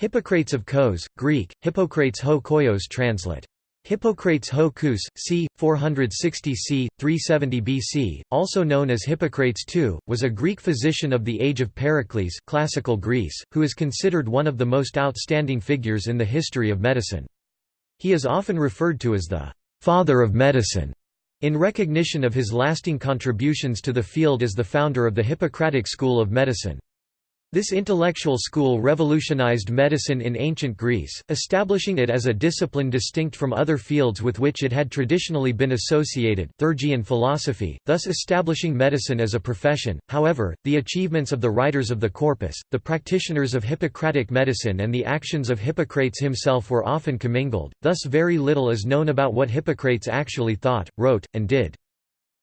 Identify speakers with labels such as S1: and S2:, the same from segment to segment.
S1: Hippocrates of Kos, Greek, Hippocrates ho koios translate. Hippocrates ho Kous, c. 460 c. 370 BC, also known as Hippocrates II, was a Greek physician of the age of Pericles classical Greece, who is considered one of the most outstanding figures in the history of medicine. He is often referred to as the «father of medicine», in recognition of his lasting contributions to the field as the founder of the Hippocratic school of medicine. This intellectual school revolutionized medicine in ancient Greece, establishing it as a discipline distinct from other fields with which it had traditionally been associated theurgy and philosophy, thus establishing medicine as a profession. However, the achievements of the writers of the corpus, the practitioners of Hippocratic medicine and the actions of Hippocrates himself were often commingled, thus very little is known about what Hippocrates actually thought, wrote, and did.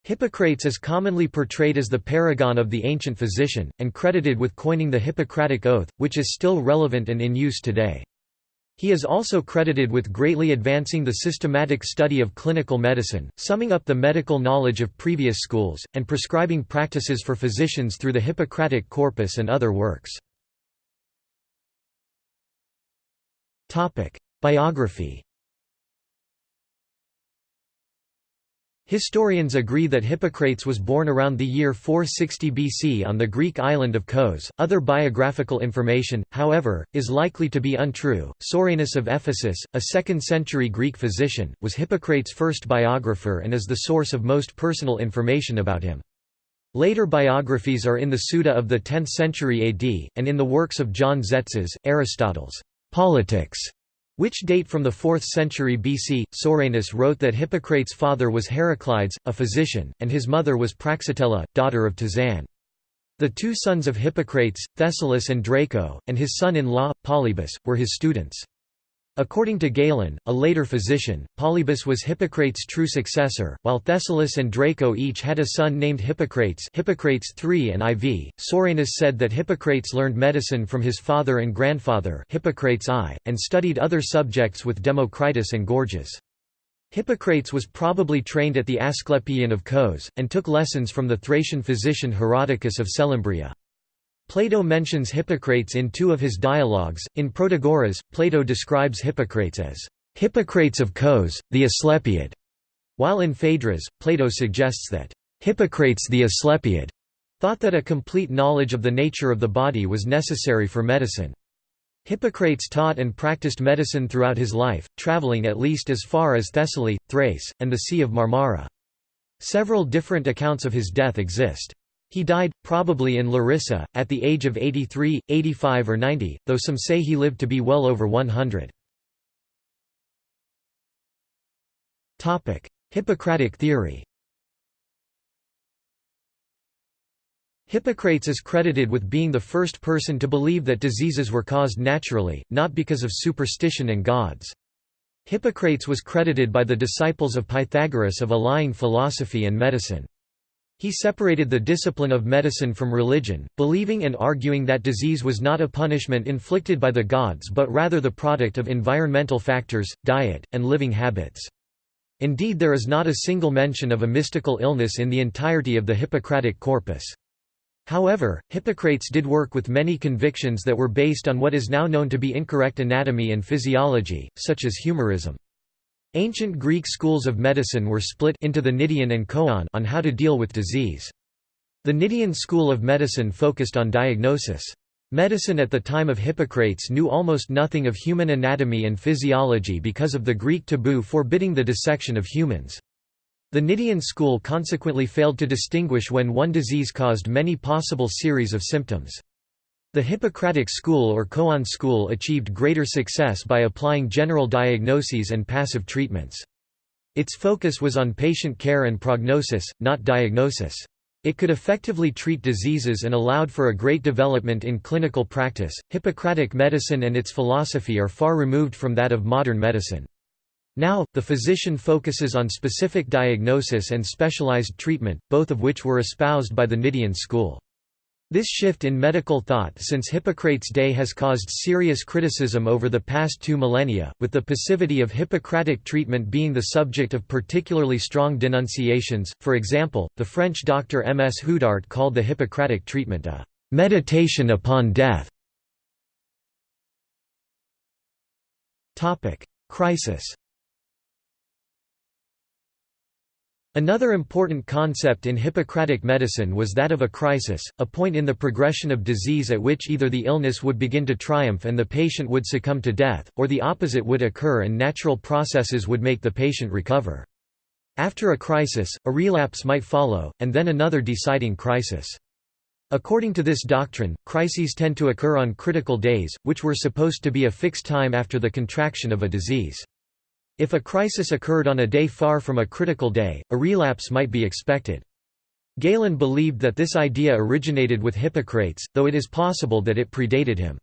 S1: Hippocrates is commonly portrayed as the paragon of the ancient physician, and credited with coining the Hippocratic Oath, which is still relevant and in use today. He is also credited with greatly advancing the systematic study of clinical medicine, summing up the medical knowledge of previous schools, and prescribing practices for physicians through the Hippocratic corpus and other works. Biography Historians agree that Hippocrates was born around the year 460 BC on the Greek island of Kos. Other biographical information, however, is likely to be untrue. Soranus of Ephesus, a 2nd century Greek physician, was Hippocrates' first biographer and is the source of most personal information about him. Later biographies are in the Suda of the 10th century AD, and in the works of John Tzetzes, Aristotle's Politics, which date from the 4th century BC. Soranus wrote that Hippocrates' father was Heraclides, a physician, and his mother was Praxitella, daughter of Tizan. The two sons of Hippocrates, Thessalus and Draco, and his son-in-law, Polybus, were his students. According to Galen, a later physician, Polybus was Hippocrates' true successor, while Thessalus and Draco each had a son named Hippocrates Hippocrates III and IV. Soranus said that Hippocrates learned medicine from his father and grandfather Hippocrates I, and studied other subjects with Democritus and Gorgias. Hippocrates was probably trained at the Asclepieion of Kos, and took lessons from the Thracian physician Herodicus of Selymbria. Plato mentions Hippocrates in two of his dialogues. In Protagoras, Plato describes Hippocrates as Hippocrates of Kos, the Asclepiad, while in Phaedrus, Plato suggests that Hippocrates the Asclepiad thought that a complete knowledge of the nature of the body was necessary for medicine. Hippocrates taught and practiced medicine throughout his life, traveling at least as far as Thessaly, Thrace, and the Sea of Marmara. Several different accounts of his death exist. He died, probably in Larissa, at the age of 83, 85 or 90, though some say he lived to be well over 100. Hippocratic theory Hippocrates is credited with being the first person to believe that diseases were caused naturally, not because of superstition and gods. Hippocrates was credited by the disciples of Pythagoras of allying philosophy and medicine. He separated the discipline of medicine from religion, believing and arguing that disease was not a punishment inflicted by the gods but rather the product of environmental factors, diet, and living habits. Indeed there is not a single mention of a mystical illness in the entirety of the Hippocratic corpus. However, Hippocrates did work with many convictions that were based on what is now known to be incorrect anatomy and physiology, such as humorism. Ancient Greek schools of medicine were split into the Cnidian and Coan on how to deal with disease. The Cnidian school of medicine focused on diagnosis. Medicine at the time of Hippocrates knew almost nothing of human anatomy and physiology because of the Greek taboo forbidding the dissection of humans. The Cnidian school consequently failed to distinguish when one disease caused many possible series of symptoms. The Hippocratic school or Coan school achieved greater success by applying general diagnoses and passive treatments. Its focus was on patient care and prognosis, not diagnosis. It could effectively treat diseases and allowed for a great development in clinical practice. Hippocratic medicine and its philosophy are far removed from that of modern medicine. Now, the physician focuses on specific diagnosis and specialized treatment, both of which were espoused by the Cnidian school. This shift in medical thought since Hippocrates' day has caused serious criticism over the past two millennia, with the passivity of Hippocratic treatment being the subject of particularly strong denunciations. For example, the French doctor M. S. Houdart called the Hippocratic treatment a meditation upon death. Crisis Another important concept in Hippocratic medicine was that of a crisis, a point in the progression of disease at which either the illness would begin to triumph and the patient would succumb to death, or the opposite would occur and natural processes would make the patient recover. After a crisis, a relapse might follow, and then another deciding crisis. According to this doctrine, crises tend to occur on critical days, which were supposed to be a fixed time after the contraction of a disease. If a crisis occurred on a day far from a critical day, a relapse might be expected. Galen believed that this idea originated with Hippocrates, though it is possible that it predated him.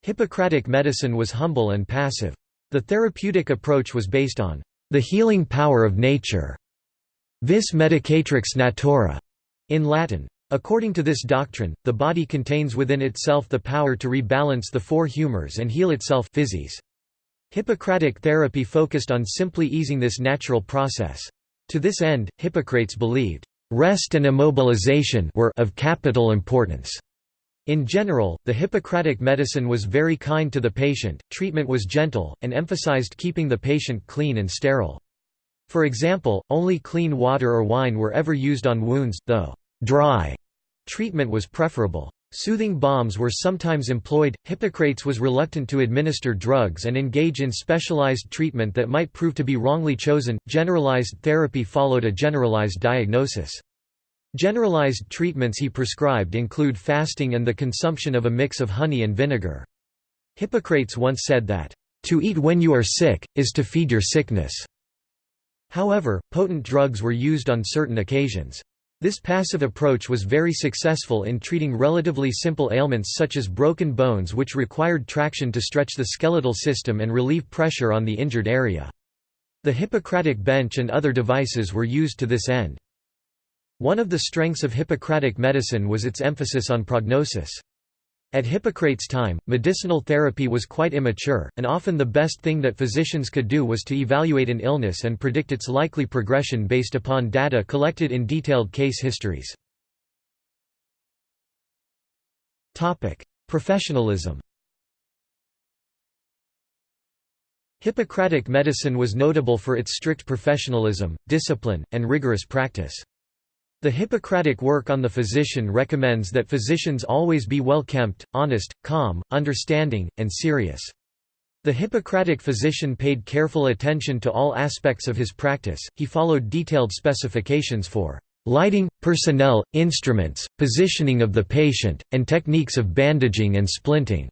S1: Hippocratic medicine was humble and passive. The therapeutic approach was based on the healing power of nature, vis medicatrix naturae, in Latin. According to this doctrine, the body contains within itself the power to rebalance the four humors and heal itself physis. Hippocratic therapy focused on simply easing this natural process. To this end, Hippocrates believed, "...rest and immobilization were of capital importance." In general, the Hippocratic medicine was very kind to the patient, treatment was gentle, and emphasized keeping the patient clean and sterile. For example, only clean water or wine were ever used on wounds, though dry treatment was preferable. Soothing balms were sometimes employed. Hippocrates was reluctant to administer drugs and engage in specialized treatment that might prove to be wrongly chosen. Generalized therapy followed a generalized diagnosis. Generalized treatments he prescribed include fasting and the consumption of a mix of honey and vinegar. Hippocrates once said that, To eat when you are sick, is to feed your sickness. However, potent drugs were used on certain occasions. This passive approach was very successful in treating relatively simple ailments such as broken bones which required traction to stretch the skeletal system and relieve pressure on the injured area. The Hippocratic bench and other devices were used to this end. One of the strengths of Hippocratic medicine was its emphasis on prognosis. At Hippocrates' time, medicinal therapy was quite immature, and often the best thing that physicians could do was to evaluate an illness and predict its likely progression based upon data collected in detailed case histories. Professionalism Hippocratic medicine was notable for its strict professionalism, discipline, and rigorous practice. The Hippocratic work on the physician recommends that physicians always be well-kempt, honest, calm, understanding, and serious. The Hippocratic physician paid careful attention to all aspects of his practice, he followed detailed specifications for lighting, personnel, instruments, positioning of the patient, and techniques of bandaging and splinting.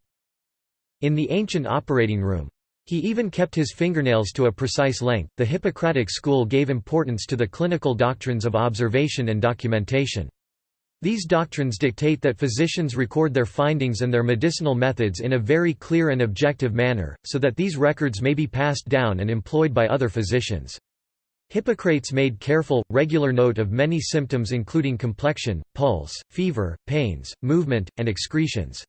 S1: In the ancient operating room, he even kept his fingernails to a precise length. The Hippocratic school gave importance to the clinical doctrines of observation and documentation. These doctrines dictate that physicians record their findings and their medicinal methods in a very clear and objective manner, so that these records may be passed down and employed by other physicians. Hippocrates made careful, regular note of many symptoms including complexion, pulse, fever, pains, movement, and excretions.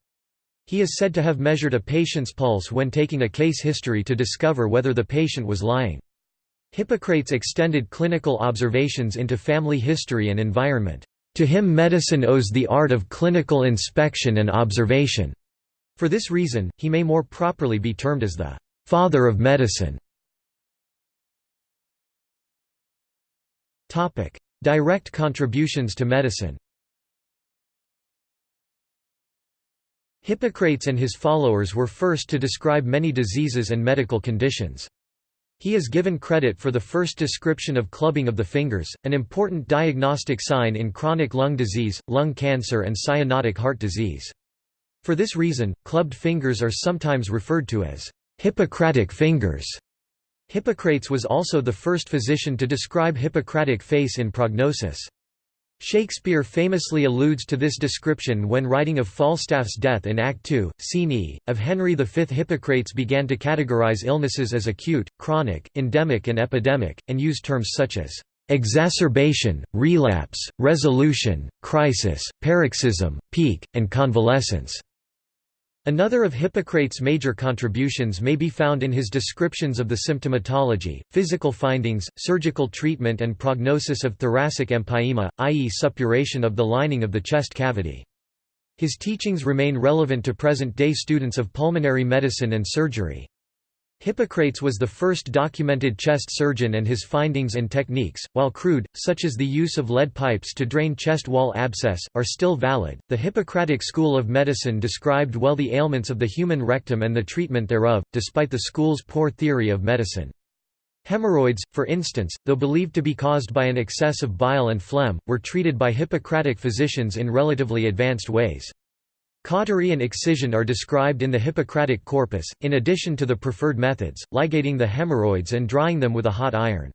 S1: He is said to have measured a patient's pulse when taking a case history to discover whether the patient was lying. Hippocrates extended clinical observations into family history and environment. To him medicine owes the art of clinical inspection and observation. For this reason, he may more properly be termed as the «father of medicine». Direct contributions to medicine Hippocrates and his followers were first to describe many diseases and medical conditions. He is given credit for the first description of clubbing of the fingers, an important diagnostic sign in chronic lung disease, lung cancer and cyanotic heart disease. For this reason, clubbed fingers are sometimes referred to as Hippocratic fingers. Hippocrates was also the first physician to describe Hippocratic face in prognosis. Shakespeare famously alludes to this description when writing of Falstaff's death in Act 2, Scene E, of Henry V. Hippocrates began to categorize illnesses as acute, chronic, endemic and epidemic, and used terms such as exacerbation, relapse, resolution, crisis, paroxysm, peak, and convalescence. Another of Hippocrates' major contributions may be found in his descriptions of the symptomatology, physical findings, surgical treatment and prognosis of thoracic empyema, i.e. suppuration of the lining of the chest cavity. His teachings remain relevant to present-day students of pulmonary medicine and surgery. Hippocrates was the first documented chest surgeon and his findings and techniques, while crude, such as the use of lead pipes to drain chest wall abscess, are still valid. The Hippocratic school of medicine described well the ailments of the human rectum and the treatment thereof, despite the school's poor theory of medicine. Hemorrhoids, for instance, though believed to be caused by an excess of bile and phlegm, were treated by Hippocratic physicians in relatively advanced ways. Cautery and excision are described in the Hippocratic corpus, in addition to the preferred methods, ligating the hemorrhoids and drying them with a hot iron.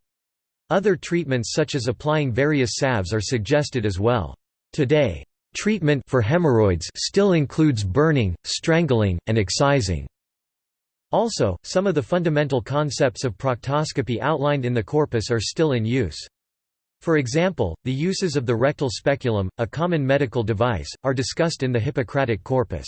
S1: Other treatments such as applying various salves are suggested as well. Today, treatment for hemorrhoids still includes burning, strangling, and excising. Also, some of the fundamental concepts of proctoscopy outlined in the corpus are still in use. For example, the uses of the rectal speculum, a common medical device, are discussed in the Hippocratic corpus.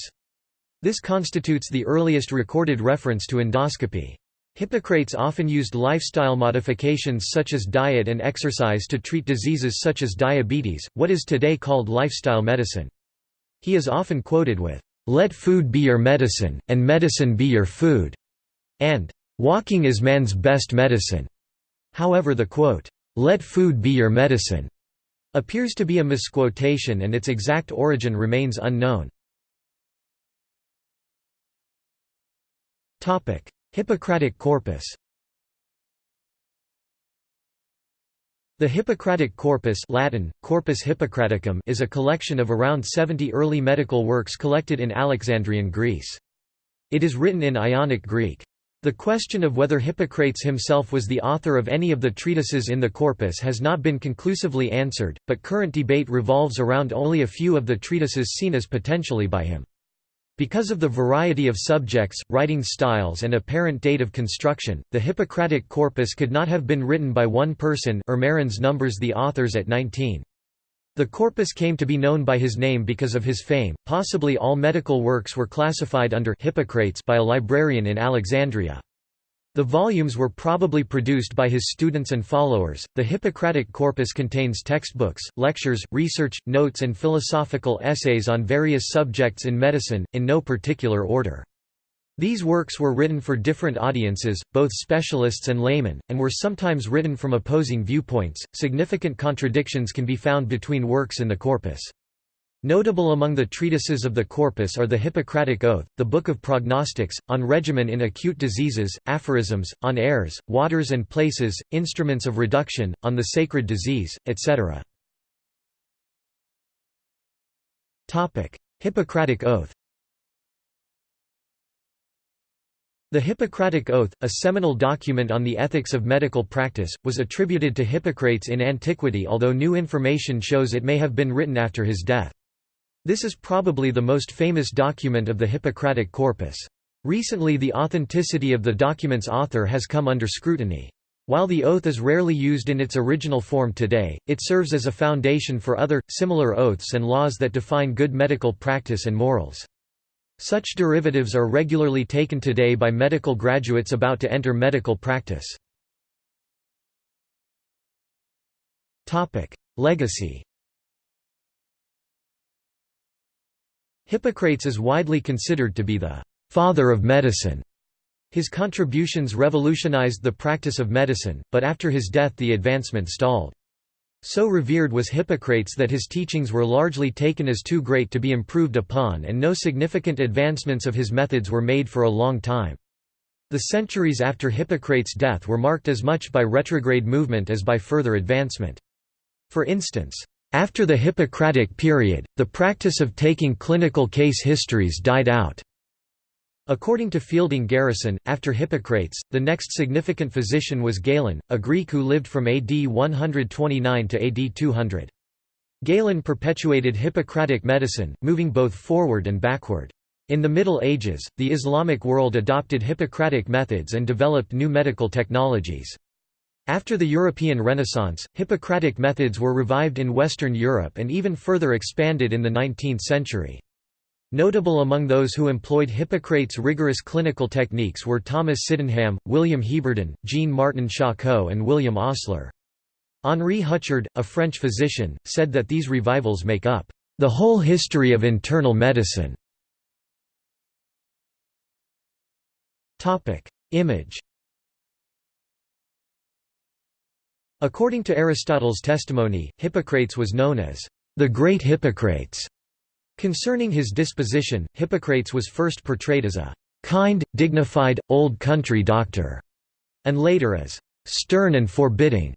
S1: This constitutes the earliest recorded reference to endoscopy. Hippocrates often used lifestyle modifications such as diet and exercise to treat diseases such as diabetes, what is today called lifestyle medicine. He is often quoted with, "'Let food be your medicine, and medicine be your food' and "'Walking is man's best medicine'". However the quote, let food be your medicine, appears to be a misquotation and its exact origin remains unknown. Hippocratic corpus The Hippocratic Corpus Latin, Corpus Hippocraticum is a collection of around 70 early medical works collected in Alexandrian Greece. It is written in Ionic Greek. The question of whether Hippocrates himself was the author of any of the treatises in the corpus has not been conclusively answered, but current debate revolves around only a few of the treatises seen as potentially by him. Because of the variety of subjects, writing styles and apparent date of construction, the Hippocratic corpus could not have been written by one person Ermerins numbers the authors at 19. The corpus came to be known by his name because of his fame. Possibly all medical works were classified under Hippocrates by a librarian in Alexandria. The volumes were probably produced by his students and followers. The Hippocratic corpus contains textbooks, lectures, research, notes, and philosophical essays on various subjects in medicine, in no particular order. These works were written for different audiences, both specialists and laymen, and were sometimes written from opposing viewpoints. Significant contradictions can be found between works in the corpus. Notable among the treatises of the corpus are the Hippocratic Oath, the Book of Prognostics, on regimen in acute diseases, aphorisms, on airs, waters and places, instruments of reduction, on the sacred disease, etc. Hippocratic Oath The Hippocratic Oath, a seminal document on the ethics of medical practice, was attributed to Hippocrates in antiquity although new information shows it may have been written after his death. This is probably the most famous document of the Hippocratic corpus. Recently the authenticity of the document's author has come under scrutiny. While the oath is rarely used in its original form today, it serves as a foundation for other, similar oaths and laws that define good medical practice and morals. Such derivatives are regularly taken today by medical graduates about to enter medical practice. Legacy Hippocrates is widely considered to be the «father of medicine». His contributions revolutionized the practice of medicine, but after his death the advancement stalled. So revered was Hippocrates that his teachings were largely taken as too great to be improved upon and no significant advancements of his methods were made for a long time. The centuries after Hippocrates' death were marked as much by retrograde movement as by further advancement. For instance, after the Hippocratic period, the practice of taking clinical case histories died out. According to Fielding Garrison, after Hippocrates, the next significant physician was Galen, a Greek who lived from AD 129 to AD 200. Galen perpetuated Hippocratic medicine, moving both forward and backward. In the Middle Ages, the Islamic world adopted Hippocratic methods and developed new medical technologies. After the European Renaissance, Hippocratic methods were revived in Western Europe and even further expanded in the 19th century. Notable among those who employed Hippocrates' rigorous clinical techniques were Thomas Sydenham, William Heberden, Jean-Martin Charcot and William Osler. Henri Huchard, a French physician, said that these revivals make up the whole history of internal medicine. Image According to Aristotle's testimony, Hippocrates was known as the Great Hippocrates. Concerning his disposition, Hippocrates was first portrayed as a kind, dignified, old country doctor, and later as stern and forbidding.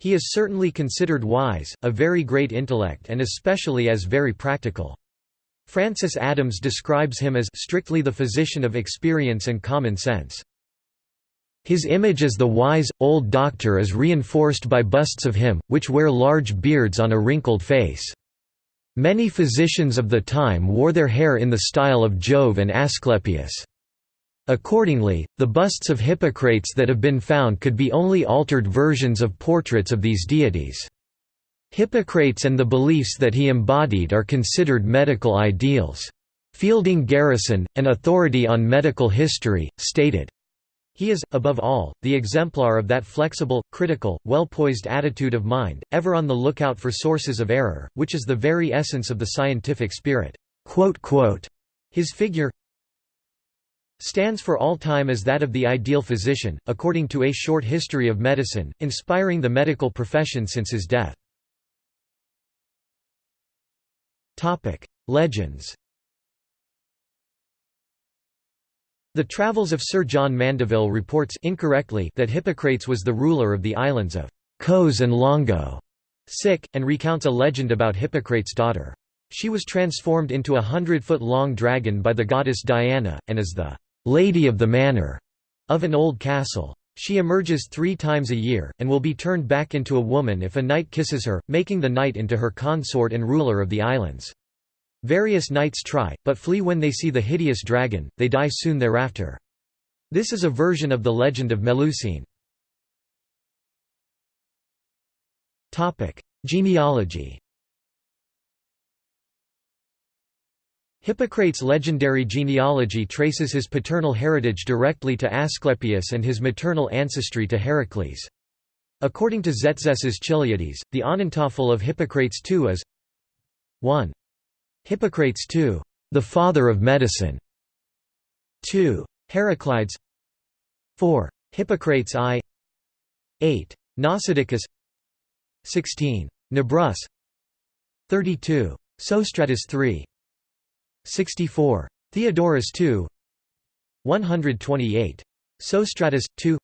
S1: He is certainly considered wise, a very great intellect and especially as very practical. Francis Adams describes him as strictly the physician of experience and common sense. His image as the wise, old doctor is reinforced by busts of him, which wear large beards on a wrinkled face. Many physicians of the time wore their hair in the style of Jove and Asclepius. Accordingly, the busts of Hippocrates that have been found could be only altered versions of portraits of these deities. Hippocrates and the beliefs that he embodied are considered medical ideals. Fielding Garrison, an authority on medical history, stated, he is, above all, the exemplar of that flexible, critical, well-poised attitude of mind, ever on the lookout for sources of error, which is the very essence of the scientific spirit." His figure stands for all time as that of the ideal physician, according to A Short History of Medicine, inspiring the medical profession since his death. Legends The Travels of Sir John Mandeville reports incorrectly that Hippocrates was the ruler of the islands of Cos and Longo, sick, and recounts a legend about Hippocrates' daughter. She was transformed into a hundred-foot-long dragon by the goddess Diana, and is the «lady of the manor» of an old castle. She emerges three times a year, and will be turned back into a woman if a knight kisses her, making the knight into her consort and ruler of the islands. Various knights try, but flee when they see the hideous dragon, they die soon thereafter. This is a version of the legend of Melusine. Genealogy Hippocrates' legendary genealogy traces his paternal heritage directly to Asclepius and his maternal ancestry to Heracles. According to Tzetzes's Chiliades, the ahnentafel of Hippocrates II is 1. Hippocrates II, the father of medicine. 2. Heraclides 4. Hippocrates I 8. Nausicaa 16. Nebrus 32. Sostratus III 64. Theodorus II 128. Sostratus, 2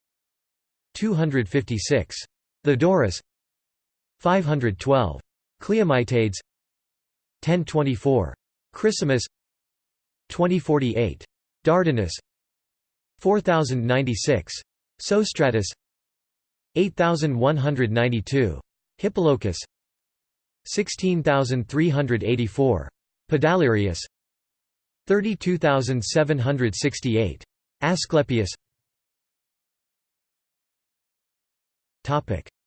S1: 256. Theodorus 512. Cleomytades 1024. Chrysimus 2048. Dardanus 4096. Sostratus 8192. Hippolochus 16384. Podalirius 32768. Asclepius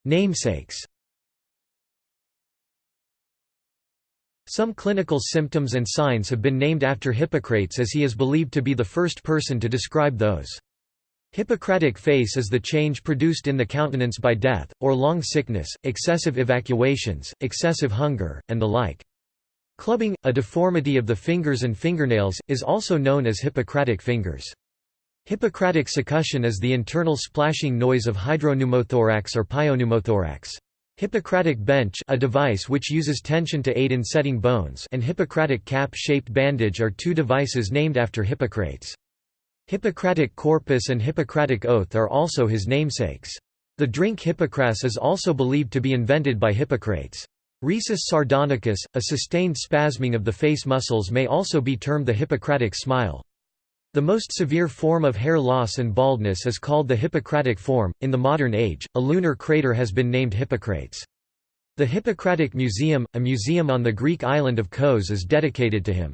S1: Namesakes Some clinical symptoms and signs have been named after Hippocrates as he is believed to be the first person to describe those. Hippocratic face is the change produced in the countenance by death, or long sickness, excessive evacuations, excessive hunger, and the like. Clubbing, a deformity of the fingers and fingernails, is also known as Hippocratic fingers. Hippocratic succussion is the internal splashing noise of hydropneumothorax or pyopneumothorax. Hippocratic bench a device which uses tension to aid in setting bones and Hippocratic cap-shaped bandage are two devices named after Hippocrates. Hippocratic corpus and Hippocratic oath are also his namesakes. The drink Hippocras is also believed to be invented by Hippocrates. Risus sardonicus, a sustained spasming of the face muscles may also be termed the Hippocratic smile. The most severe form of hair loss and baldness is called the Hippocratic form. In the modern age, a lunar crater has been named Hippocrates. The Hippocratic Museum, a museum on the Greek island of Kos is dedicated to him.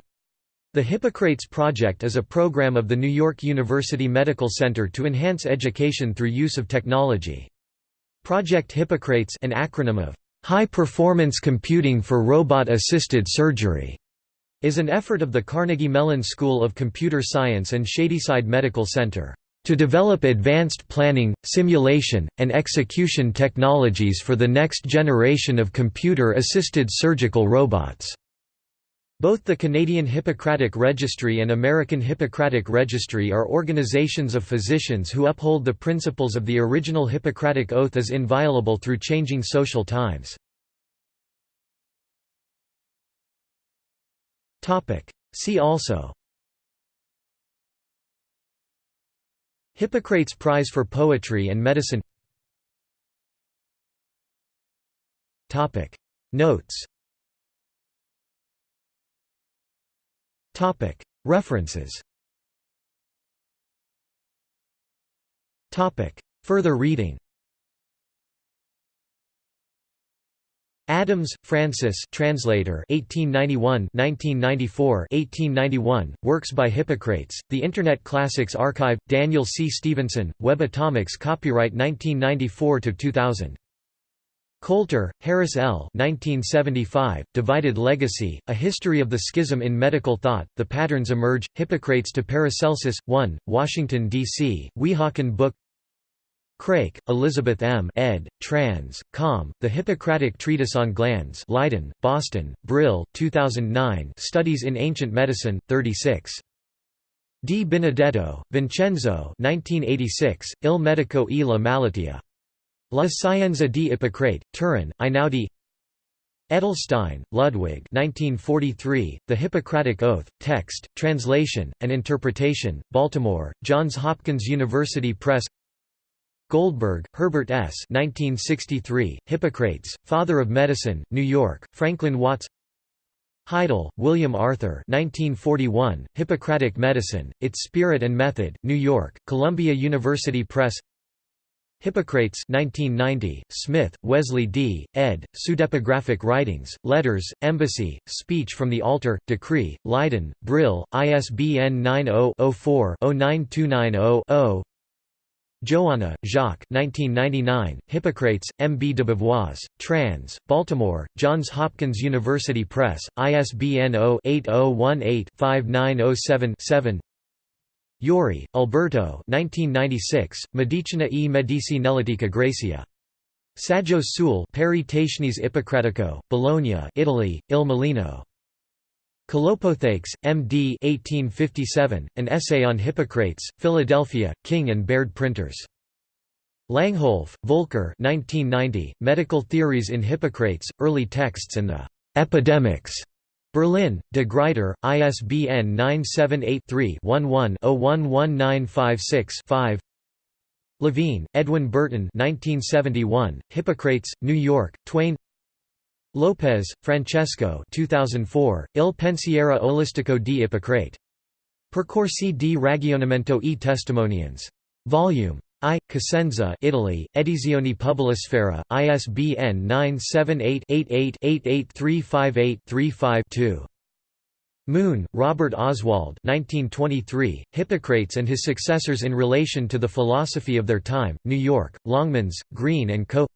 S1: The Hippocrates Project is a program of the New York University Medical Center to enhance education through use of technology. Project Hippocrates an acronym of High Performance Computing for Robot-Assisted Surgery is an effort of the Carnegie Mellon School of Computer Science and Shadyside Medical Center to develop advanced planning, simulation, and execution technologies for the next generation of computer-assisted surgical robots. Both the Canadian Hippocratic Registry and American Hippocratic Registry are organizations of physicians who uphold the principles of the original Hippocratic Oath as inviolable through changing social times. See also. Hippocrates Prize for Poetry and Medicine. Notes. References. Further reading Adams, Francis translator 1891 1994 1891, Works by Hippocrates, The Internet Classics Archive, Daniel C. Stevenson, Web Atomics Copyright 1994–2000. Coulter, Harris L. 1975, Divided Legacy, A History of the Schism in Medical Thought, The Patterns Emerge, Hippocrates to Paracelsus, 1, Washington, D.C., Weehawken Book Craik, Elizabeth M. ed., trans. Com. The Hippocratic Treatise on Glands Leiden, Boston, Brill, 2009 Studies in Ancient Medicine, 36. Di Benedetto, Vincenzo 1986, Il Medico e la Malattia. La Scienza di Ippocrate, Turin, Einaudi Edelstein, Ludwig 1943, The Hippocratic Oath, Text, Translation, and Interpretation, Baltimore, Johns Hopkins University Press Goldberg, Herbert S. 1963, Hippocrates, Father of Medicine, New York, Franklin Watts Heidel, William Arthur 1941, Hippocratic Medicine, Its Spirit and Method, New York, Columbia University Press Hippocrates 1990, Smith, Wesley D., ed., Pseudepigraphic Writings, Letters, Embassy, Speech from the Altar, Decree, Leiden, Brill, ISBN 90-04-09290-0 Jouanna, Jacques 1999, Hippocrates, M. B. de Beauvois, trans, Baltimore, Johns Hopkins University Press, ISBN 0-8018-5907-7 Iori, Alberto 1996, Medicina e Medicinellitica Gracia. Saggio sul Peri Tationis Bologna Italy, Il Mulino. Kalopothakes, M.D. 1857, An Essay on Hippocrates, Philadelphia, King and Baird Printers. Langholf, Volker 1990, Medical Theories in Hippocrates, Early Texts and the Epidemics. Berlin, De Gruyter, ISBN 978-3-11-011956-5 Levine, Edwin Burton 1971, Hippocrates, New York, Twayne Lopez, Francesco 2004, Il pensiero olistico di Ippocrate. Percorsi di ragionamento e testimonianze. Volume I. Cosenza Italy, Edizioni Pubblicifera, ISBN 978-88-88358-35-2. Moon, Robert Oswald 1923, Hippocrates and his successors in relation to the philosophy of their time, New York, Longmans, Green & Co.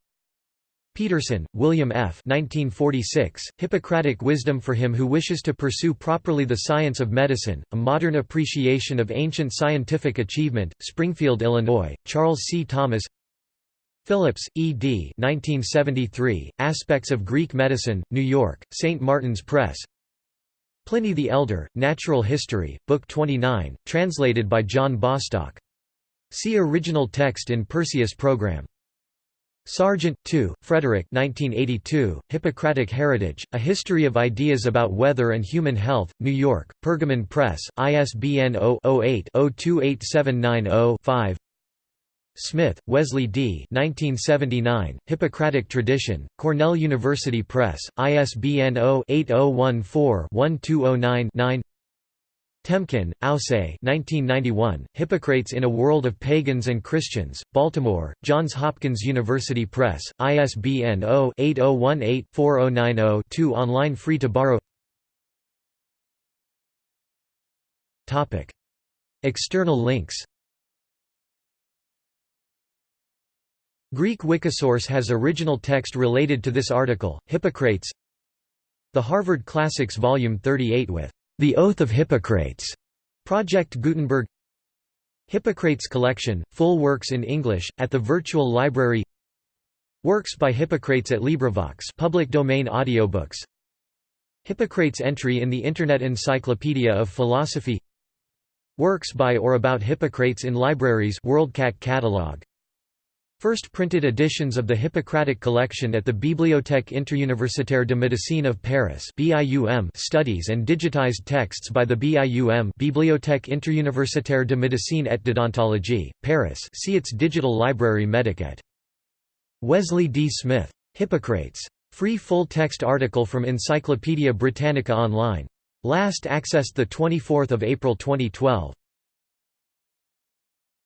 S1: Peterson, William F. 1946, Hippocratic Wisdom for Him Who Wishes to Pursue Properly the Science of Medicine, A Modern Appreciation of Ancient Scientific Achievement, Springfield, Illinois, Charles C. Thomas Phillips, E. D. 1973, Aspects of Greek Medicine, New York, St. Martin's Press Pliny the Elder, Natural History, Book 29, translated by John Bostock. See original text in Perseus Program. Sargent, 2, Frederick 1982, Hippocratic Heritage, A History of Ideas About Weather and Human Health, New York, Pergamon Press, ISBN 0-08-028790-5 Smith, Wesley D. 1979, Hippocratic Tradition, Cornell University Press, ISBN 0-8014-1209-9 Temkin, Owsei 1991, Hippocrates in a World of Pagans and Christians, Baltimore, Johns Hopkins University Press, ISBN 0-8018-4090-2 online free to borrow. External links. Greek Wikisource has original text related to this article, Hippocrates. The Harvard Classics Volume 38 with the Oath of Hippocrates, Project Gutenberg. Hippocrates Collection, full works in English, at the Virtual Library. Works by Hippocrates at LibriVox public domain audiobooks. Hippocrates entry in the Internet Encyclopedia of Philosophy. Works by or about Hippocrates in libraries WorldCat catalog First printed editions of the Hippocratic collection at the Bibliothèque interuniversitaire de médecine of Paris (BIUM) studies and digitized texts by the BIUM Bibliothèque interuniversitaire de médecine et d'odontologie, Paris see its digital library Medicat. Wesley D. Smith. Hippocrates. Free full-text article from Encyclopædia Britannica Online. Last accessed 24 April 2012.